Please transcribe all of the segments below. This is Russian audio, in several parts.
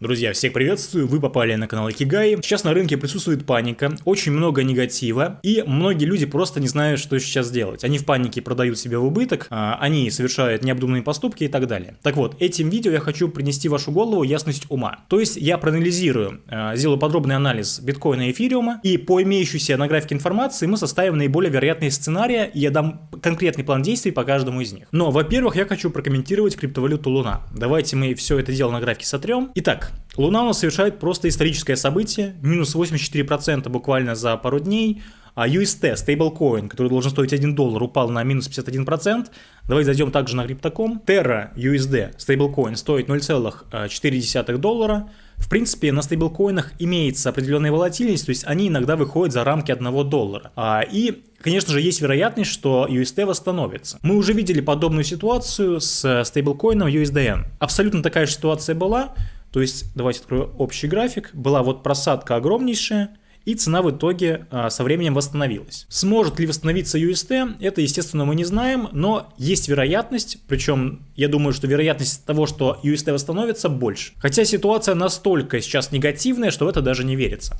Друзья, всех приветствую, вы попали на канал Икигай. Сейчас на рынке присутствует паника, очень много негатива, и многие люди просто не знают, что сейчас делать. Они в панике продают себя в убыток, а, они совершают необдуманные поступки и так далее. Так вот, этим видео я хочу принести в вашу голову ясность ума. То есть я проанализирую, а, сделаю подробный анализ биткоина и эфириума, и по имеющейся на графике информации мы составим наиболее вероятные сценарии, и я дам конкретный план действий по каждому из них. Но, во-первых, я хочу прокомментировать криптовалюту Луна. Давайте мы все это дело на графике сотрем. Итак, Луна у нас совершает просто историческое событие, минус 84% буквально за пару дней, а UST, стейблкоин, который должен стоить 1 доллар, упал на минус 51%. Давайте зайдем также на Crypto.com. Terra USD, стейблкоин, стоит 0,4 доллара. В принципе, на стейблкоинах имеется определенная волатильность, то есть они иногда выходят за рамки 1 доллара. А, и, конечно же, есть вероятность, что UST восстановится. Мы уже видели подобную ситуацию с стейблкоином USDN. Абсолютно такая же ситуация была, то есть, давайте открою общий график. Была вот просадка огромнейшая, и цена в итоге а, со временем восстановилась. Сможет ли восстановиться UST, это, естественно, мы не знаем, но есть вероятность, причем я думаю, что вероятность того, что UST восстановится, больше. Хотя ситуация настолько сейчас негативная, что в это даже не верится.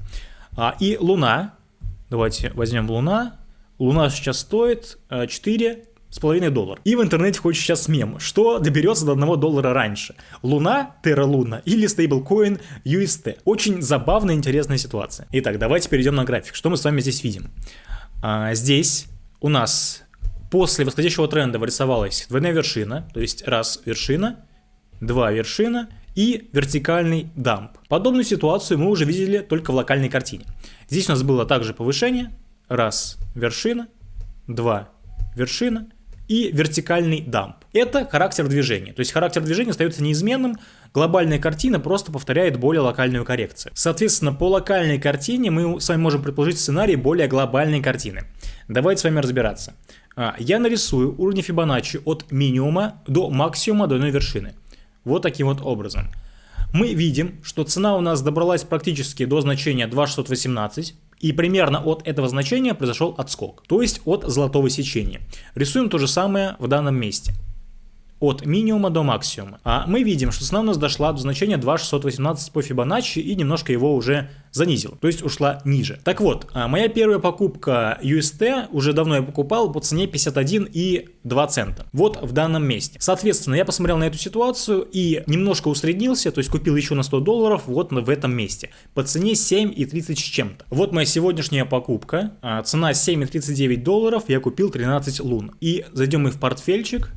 А, и Луна, давайте возьмем Луна, Луна сейчас стоит 4 с половиной доллара. И в интернете ходит сейчас мем, что доберется до 1 доллара раньше. Луна, Terra Luna или стейблкоин UST. Очень забавная интересная ситуация. Итак, давайте перейдем на график. Что мы с вами здесь видим? А, здесь у нас после восходящего тренда вырисовалась двойная вершина, то есть раз вершина, два вершина и вертикальный дамп. Подобную ситуацию мы уже видели только в локальной картине. Здесь у нас было также повышение, раз вершина, два вершина и вертикальный дамп. Это характер движения. То есть характер движения остается неизменным, глобальная картина просто повторяет более локальную коррекцию. Соответственно, по локальной картине мы с вами можем предположить сценарий более глобальной картины. Давайте с вами разбираться. А, я нарисую уровни Фибоначчи от минимума до максимума до одной вершины. Вот таким вот образом. Мы видим, что цена у нас добралась практически до значения 2618, и примерно от этого значения произошел отскок, то есть от золотого сечения. Рисуем то же самое в данном месте от минимума до максимума. А мы видим, что цена у нас дошла до значения 2,618 по Фибоначчи и немножко его уже занизила, то есть ушла ниже. Так вот, а моя первая покупка UST, уже давно я покупал по цене 51 и 2 цента. Вот в данном месте. Соответственно, я посмотрел на эту ситуацию и немножко усреднился, то есть купил еще на 100 долларов вот в этом месте. По цене 7 и 30 с чем-то. Вот моя сегодняшняя покупка. А, цена 7,39 долларов, я купил 13 лун. И зайдем мы в портфельчик.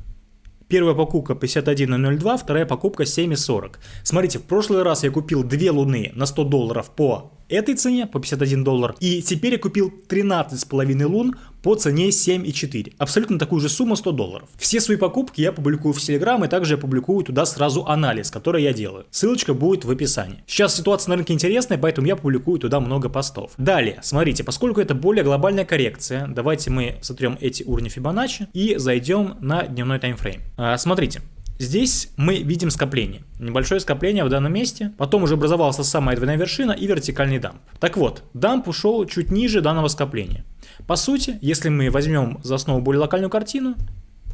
Первая покупка 51.02, вторая покупка 7.40. Смотрите, в прошлый раз я купил две луны на 100 долларов по этой цене по 51 доллар. И теперь я купил 13,5 лун по цене 7,4. Абсолютно такую же сумму 100 долларов. Все свои покупки я публикую в Telegram и также я публикую туда сразу анализ, который я делаю. Ссылочка будет в описании. Сейчас ситуация на рынке интересная, поэтому я публикую туда много постов. Далее, смотрите, поскольку это более глобальная коррекция, давайте мы сотрем эти уровни Fibonacci и зайдем на дневной таймфрейм. А, смотрите, Здесь мы видим скопление. Небольшое скопление в данном месте. Потом уже образовалась самая двойная вершина и вертикальный дамп. Так вот, дамп ушел чуть ниже данного скопления. По сути, если мы возьмем за основу более локальную картину,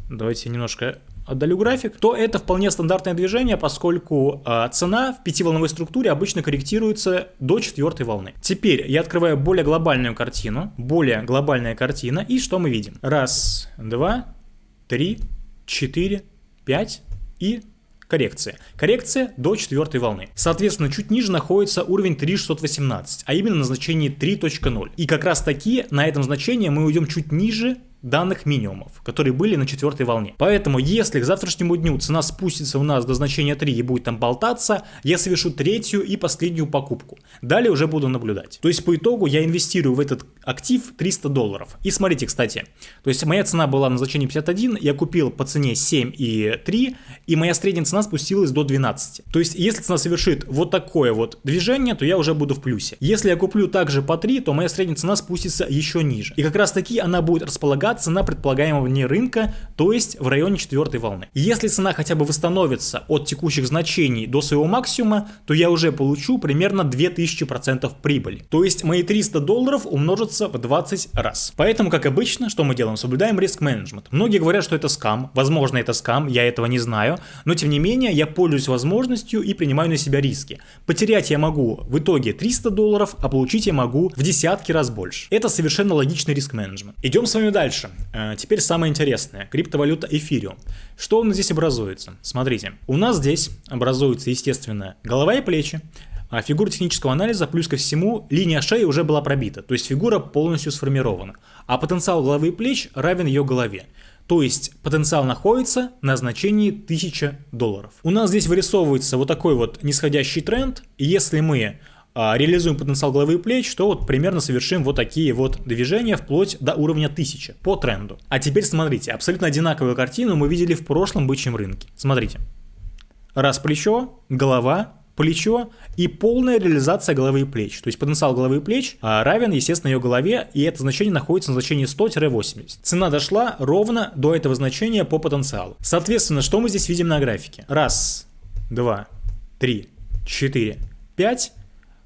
давайте немножко отдалю график, то это вполне стандартное движение, поскольку э, цена в пятиволновой структуре обычно корректируется до четвертой волны. Теперь я открываю более глобальную картину, более глобальная картина, и что мы видим? Раз, два, три, четыре, пять, и коррекция. Коррекция до четвертой волны. Соответственно, чуть ниже находится уровень 3618, а именно на значении 3.0. И как раз таки на этом значении мы уйдем чуть ниже данных минимумов, которые были на четвертой волне. Поэтому, если к завтрашнему дню цена спустится у нас до значения 3 и будет там болтаться, я совершу третью и последнюю покупку. Далее уже буду наблюдать. То есть, по итогу я инвестирую в этот актив 300 долларов. И смотрите, кстати, то есть моя цена была на значении 51, я купил по цене 7 и 3, и моя средняя цена спустилась до 12. То есть, если цена совершит вот такое вот движение, то я уже буду в плюсе. Если я куплю также по 3, то моя средняя цена спустится еще ниже. И как раз таки она будет располагаться высока цена предполагаемого вне рынка, то есть в районе четвертой волны. Если цена хотя бы восстановится от текущих значений до своего максимума, то я уже получу примерно 2000% прибыли. То есть мои 300 долларов умножатся в 20 раз. Поэтому, как обычно, что мы делаем? Соблюдаем риск менеджмент. Многие говорят, что это скам. Возможно, это скам, я этого не знаю. Но тем не менее, я пользуюсь возможностью и принимаю на себя риски. Потерять я могу в итоге 300 долларов, а получить я могу в десятки раз больше. Это совершенно логичный риск менеджмент. Идем с вами дальше. Э, теперь самое интересное. Криптовалюта эфириум. Что у нас здесь образуется? Смотрите. У нас здесь образуется, естественно, голова и плечи. А фигура технического анализа, плюс ко всему, линия шеи уже была пробита, то есть фигура полностью сформирована. А потенциал головы и плеч равен ее голове. То есть потенциал находится на значении 1000 долларов. У нас здесь вырисовывается вот такой вот нисходящий тренд. И если мы реализуем потенциал головы и плеч, то вот примерно совершим вот такие вот движения вплоть до уровня 1000 по тренду. А теперь смотрите, абсолютно одинаковую картину мы видели в прошлом бычьем рынке. Смотрите. Раз плечо, голова, плечо и полная реализация головы и плеч. То есть потенциал головы и плеч а, равен, естественно, ее голове, и это значение находится на значении 100-80. Цена дошла ровно до этого значения по потенциалу. Соответственно, что мы здесь видим на графике? Раз, два, три, четыре, пять.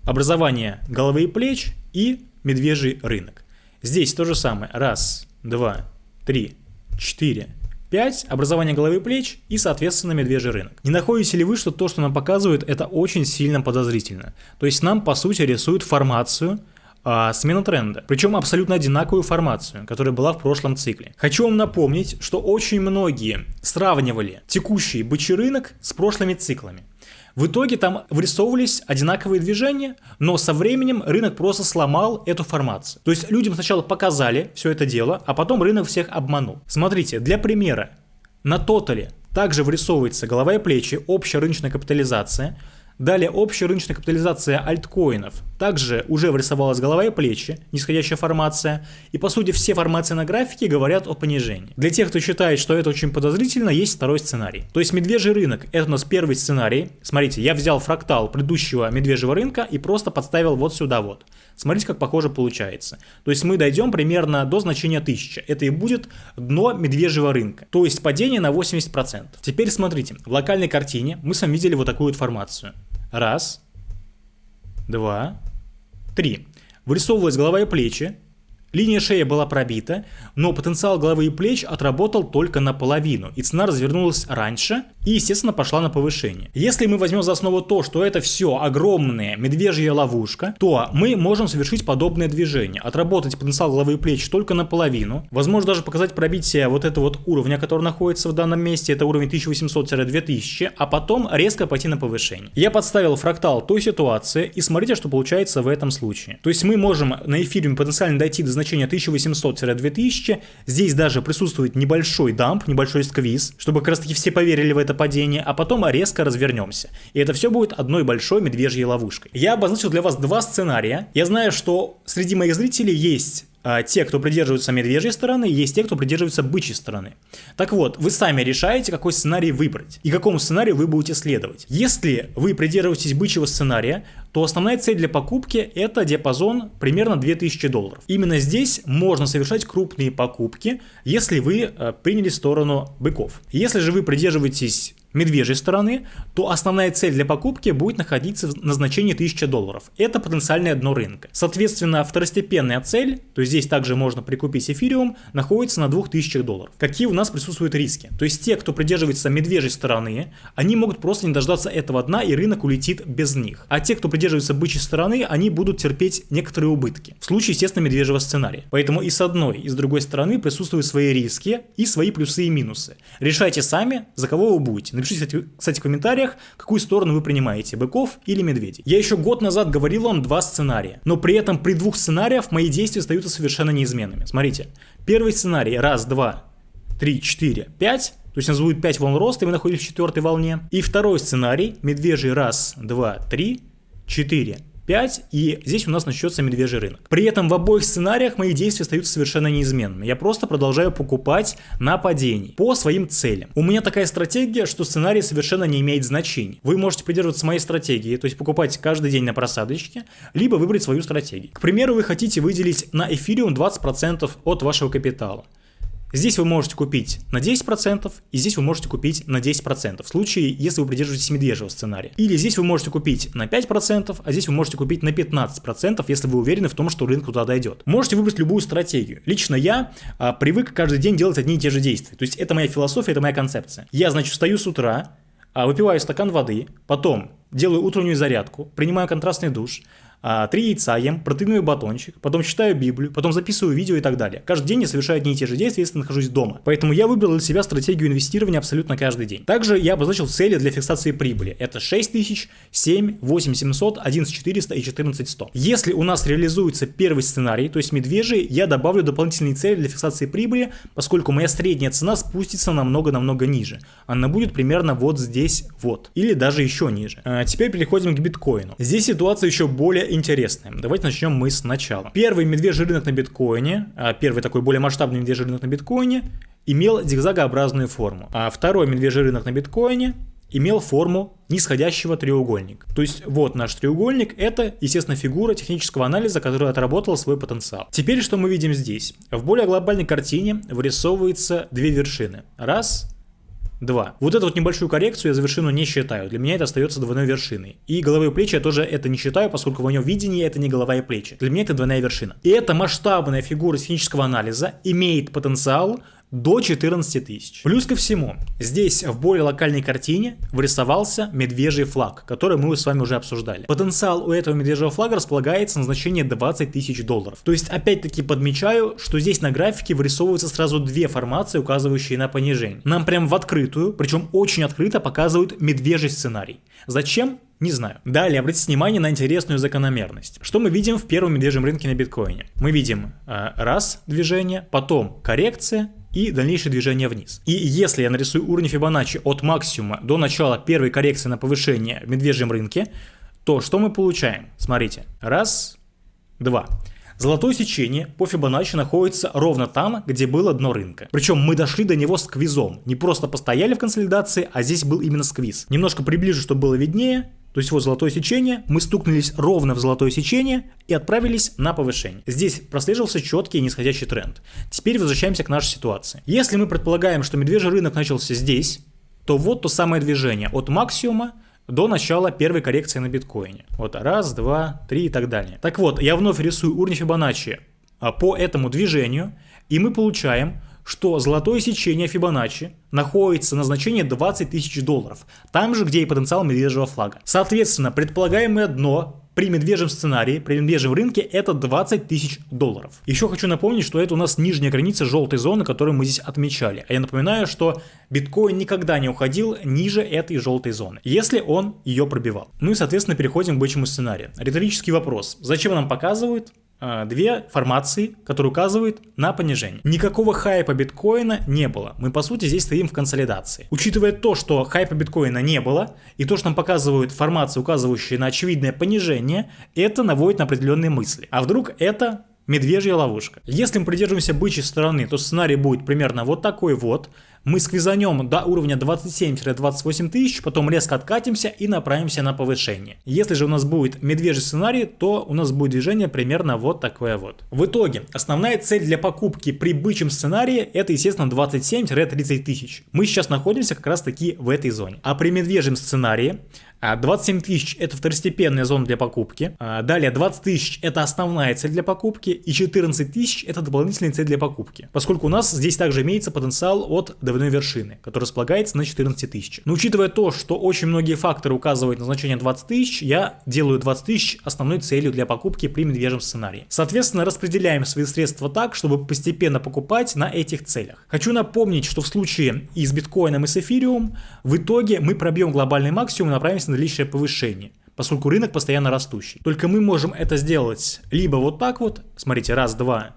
Образование головы и плеч и медвежий рынок. Здесь то же самое. Раз, два, три, четыре, 5. Образование головы и плеч и, соответственно, медвежий рынок. Не находите ли вы, что то, что нам показывают, это очень сильно подозрительно? То есть нам, по сути, рисуют формацию, а, смена тренда. Причем абсолютно одинаковую формацию, которая была в прошлом цикле. Хочу вам напомнить, что очень многие сравнивали текущий бычий рынок с прошлыми циклами. В итоге там вырисовывались одинаковые движения, но со временем рынок просто сломал эту формацию. То есть людям сначала показали все это дело, а потом рынок всех обманул. Смотрите, для примера, на тотале также вырисовывается голова и плечи, общая рыночная капитализация – Далее общая рыночная капитализация альткоинов. Также уже вырисовалась голова и плечи, нисходящая формация. И по сути все формации на графике говорят о понижении. Для тех, кто считает, что это очень подозрительно, есть второй сценарий. То есть медвежий рынок это у нас первый сценарий. Смотрите, я взял фрактал предыдущего медвежьего рынка и просто подставил вот сюда вот. Смотрите, как похоже получается. То есть мы дойдем примерно до значения 1000. Это и будет дно медвежьего рынка. То есть падение на 80%. Теперь смотрите, в локальной картине мы с вами видели вот такую формацию. Раз, два, три. Вырисовывалась голова и плечи, Линия шеи была пробита, но потенциал головы и плеч отработал только наполовину, и цена развернулась раньше и, естественно, пошла на повышение. Если мы возьмем за основу то, что это все огромная медвежья ловушка, то мы можем совершить подобное движение, отработать потенциал головы и плеч только наполовину, возможно даже показать пробитие вот этого вот уровня, который находится в данном месте, это уровень 1800-2000, а потом резко пойти на повышение. Я подставил фрактал той ситуации, и смотрите, что получается в этом случае. То есть мы можем на эфире потенциально дойти до значения 1800-2000. Здесь даже присутствует небольшой дамп, небольшой сквиз, чтобы как раз таки все поверили в это падение, а потом резко развернемся. И это все будет одной большой медвежьей ловушкой. Я обозначил для вас два сценария. Я знаю, что среди моих зрителей есть те, кто придерживаются медвежьей стороны, есть те, кто придерживается бычьей стороны. Так вот, вы сами решаете, какой сценарий выбрать и какому сценарию вы будете следовать. Если вы придерживаетесь бычьего сценария, то основная цель для покупки это диапазон примерно 2000 долларов. Именно здесь можно совершать крупные покупки, если вы э, приняли сторону быков. Если же вы придерживаетесь медвежьей стороны, то основная цель для покупки будет находиться на значении 1000 долларов. Это потенциальное дно рынка. Соответственно, второстепенная цель, то есть здесь также можно прикупить эфириум, находится на 2000 долларов. Какие у нас присутствуют риски? То есть те, кто придерживается медвежьей стороны, они могут просто не дождаться этого дна и рынок улетит без них. А те, кто придерживается бычьей стороны, они будут терпеть некоторые убытки. В случае, естественно, медвежьего сценария. Поэтому и с одной, и с другой стороны присутствуют свои риски и свои плюсы и минусы. Решайте сами, за кого вы будете. Напишите, кстати, в комментариях, какую сторону вы принимаете, быков или медведей. Я еще год назад говорил вам два сценария, но при этом при двух сценариях мои действия остаются совершенно неизменными. Смотрите, первый сценарий, раз, два, три, четыре, пять, то есть у нас будет 5 волн роста, и мы находимся в четвертой волне. И второй сценарий, медвежий раз, два, три, четыре, 5, и здесь у нас начнется медвежий рынок. При этом в обоих сценариях мои действия остаются совершенно неизменными. Я просто продолжаю покупать на падении по своим целям. У меня такая стратегия, что сценарий совершенно не имеет значения. Вы можете придерживаться моей стратегии, то есть покупать каждый день на просадочке, либо выбрать свою стратегию. К примеру, вы хотите выделить на эфириум 20% от вашего капитала. Здесь вы можете купить на 10%, и здесь вы можете купить на 10%, в случае, если вы придерживаетесь медвежьего сценария. Или здесь вы можете купить на 5%, а здесь вы можете купить на 15%, если вы уверены в том, что рынок туда дойдет. Можете выбрать любую стратегию. Лично я а, привык каждый день делать одни и те же действия. То есть это моя философия, это моя концепция. Я, значит, встаю с утра, а, выпиваю стакан воды, потом делаю утреннюю зарядку, принимаю контрастный душ, три яйца ем, протеиновый батончик, потом читаю Библию, потом записываю видео и так далее. Каждый день я совершаю одни и те же действия, если нахожусь дома. Поэтому я выбрал для себя стратегию инвестирования абсолютно каждый день. Также я обозначил цели для фиксации прибыли. Это 6000, 7, 8700, 11400 и 14100. Если у нас реализуется первый сценарий, то есть медвежий, я добавлю дополнительные цели для фиксации прибыли, поскольку моя средняя цена спустится намного-намного ниже. Она будет примерно вот здесь вот. Или даже еще ниже. А теперь переходим к биткоину. Здесь ситуация еще более интересные. Давайте начнем мы сначала. Первый медвежий рынок на биткоине, а, первый такой более масштабный медвежий рынок на биткоине, имел зигзагообразную форму. А второй медвежий рынок на биткоине имел форму нисходящего треугольника. То есть вот наш треугольник, это, естественно, фигура технического анализа, которая отработала свой потенциал. Теперь что мы видим здесь? В более глобальной картине вырисовываются две вершины. Раз 2. Вот эту вот небольшую коррекцию я за вершину не считаю. Для меня это остается двойной вершиной. И головы и плечи я тоже это не считаю, поскольку в моем видении это не голова и плечи. Для меня это двойная вершина. И эта масштабная фигура технического анализа имеет потенциал до 14 тысяч. Плюс ко всему, здесь в более локальной картине вырисовался медвежий флаг, который мы с вами уже обсуждали. Потенциал у этого медвежьего флага располагается на значение 20 тысяч долларов. То есть опять-таки подмечаю, что здесь на графике вырисовываются сразу две формации, указывающие на понижение. Нам прям в открытую, причем очень открыто показывают медвежий сценарий. Зачем? Не знаю. Далее, обратите внимание на интересную закономерность. Что мы видим в первом медвежьем рынке на биткоине? Мы видим э, раз движение, потом коррекция, и дальнейшее движение вниз. И если я нарисую уровень Фибоначчи от максимума до начала первой коррекции на повышение в медвежьем рынке, то что мы получаем? Смотрите, раз, два. Золотое сечение по Фибоначчи находится ровно там, где было дно рынка. Причем мы дошли до него сквизом. Не просто постояли в консолидации, а здесь был именно сквиз. Немножко приближу, чтобы было виднее. То есть вот золотое сечение, мы стукнулись ровно в золотое сечение и отправились на повышение. Здесь прослеживался четкий нисходящий тренд. Теперь возвращаемся к нашей ситуации. Если мы предполагаем, что медвежий рынок начался здесь, то вот то самое движение от максимума до начала первой коррекции на биткоине. Вот раз, два, три и так далее. Так вот, я вновь рисую уровень Фибоначчи а, по этому движению, и мы получаем что золотое сечение Фибоначчи находится на значении 20 тысяч долларов, там же, где и потенциал медвежьего флага. Соответственно, предполагаемое дно при медвежьем сценарии, при медвежьем рынке это 20 тысяч долларов. Еще хочу напомнить, что это у нас нижняя граница желтой зоны, которую мы здесь отмечали. А я напоминаю, что биткоин никогда не уходил ниже этой желтой зоны, если он ее пробивал. Ну и соответственно переходим к бычьему сценарию. Риторический вопрос. Зачем нам показывают? А, две формации, которые указывают на понижение. Никакого хайпа биткоина не было. Мы по сути здесь стоим в консолидации. Учитывая то, что хайпа биткоина не было, и то, что нам показывают формации, указывающие на очевидное понижение, это наводит на определенные мысли. А вдруг это медвежья ловушка? Если мы придерживаемся бычьей стороны, то сценарий будет примерно вот такой вот мы сквизанем до уровня 27-28 тысяч, потом резко откатимся и направимся на повышение. Если же у нас будет медвежий сценарий, то у нас будет движение примерно вот такое вот. В итоге, основная цель для покупки при бычьем сценарии это, естественно, 27-30 тысяч. Мы сейчас находимся как раз таки в этой зоне. А при медвежьем сценарии 27 а, тысяч это второстепенная зона для покупки. А, далее 20 тысяч это основная цель для покупки. И 14 тысяч это дополнительная цель для покупки. Поскольку у нас здесь также имеется потенциал от двойной вершины, который располагается на 14 тысяч. Но учитывая то, что очень многие факторы указывают на значение 20 тысяч, я делаю 20 тысяч основной целью для покупки при медвежьем сценарии. Соответственно, распределяем свои средства так, чтобы постепенно покупать на этих целях. Хочу напомнить, что в случае и с биткоином, и с эфириум, в итоге мы пробьем глобальный максимум и направимся наличие повышения поскольку рынок постоянно растущий. Только мы можем это сделать либо вот так вот, смотрите, раз, два,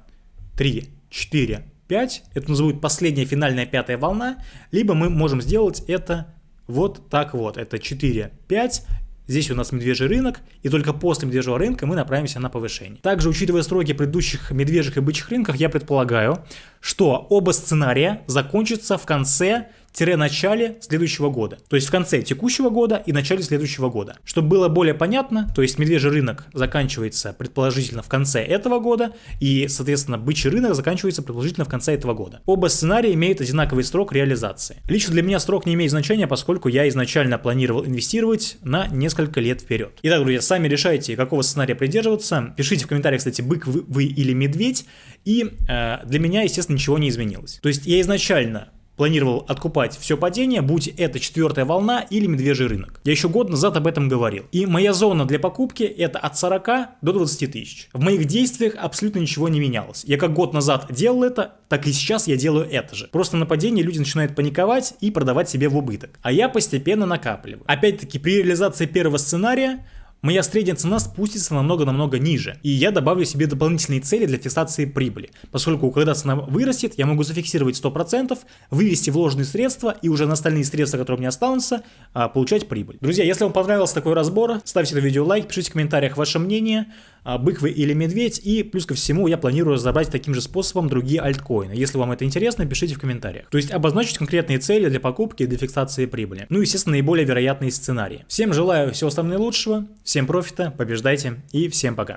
три, четыре, пять, это называют последняя финальная пятая волна, либо мы можем сделать это вот так вот, это 4, 5, Здесь у нас медвежий рынок, и только после медвежьего рынка мы направимся на повышение. Также, учитывая строки предыдущих медвежьих и бычьих рынков, я предполагаю, что оба сценария закончатся в конце начале следующего года. То есть в конце текущего года и начале следующего года. Чтобы было более понятно, то есть медвежий рынок заканчивается предположительно в конце этого года, и, соответственно, бычий рынок заканчивается предположительно в конце этого года. Оба сценария имеют одинаковый срок реализации. Лично для меня срок не имеет значения, поскольку я изначально планировал инвестировать на несколько лет вперед. Итак, друзья, сами решайте, какого сценария придерживаться. Пишите в комментариях, кстати, бык вы, вы или медведь. И э, для меня, естественно, ничего не изменилось. То есть я изначально планировал откупать все падение, будь это четвертая волна или медвежий рынок. Я еще год назад об этом говорил. И моя зона для покупки это от 40 до 20 тысяч. В моих действиях абсолютно ничего не менялось. Я как год назад делал это, так и сейчас я делаю это же. Просто на падении люди начинают паниковать и продавать себе в убыток. А я постепенно накапливаю. Опять-таки при реализации первого сценария моя средняя цена спустится намного-намного ниже, и я добавлю себе дополнительные цели для фиксации прибыли, поскольку когда цена вырастет, я могу зафиксировать 100%, вывести вложенные средства и уже на остальные средства, которые у меня останутся, а, получать прибыль. Друзья, если вам понравился такой разбор, ставьте на видео лайк, пишите в комментариях ваше мнение, а, бык вы или медведь, и плюс ко всему я планирую разобрать таким же способом другие альткоины. Если вам это интересно, пишите в комментариях. То есть обозначить конкретные цели для покупки и для фиксации прибыли. Ну и, естественно, наиболее вероятные сценарии. Всем желаю всего самого наилучшего, всем профита, побеждайте и всем пока.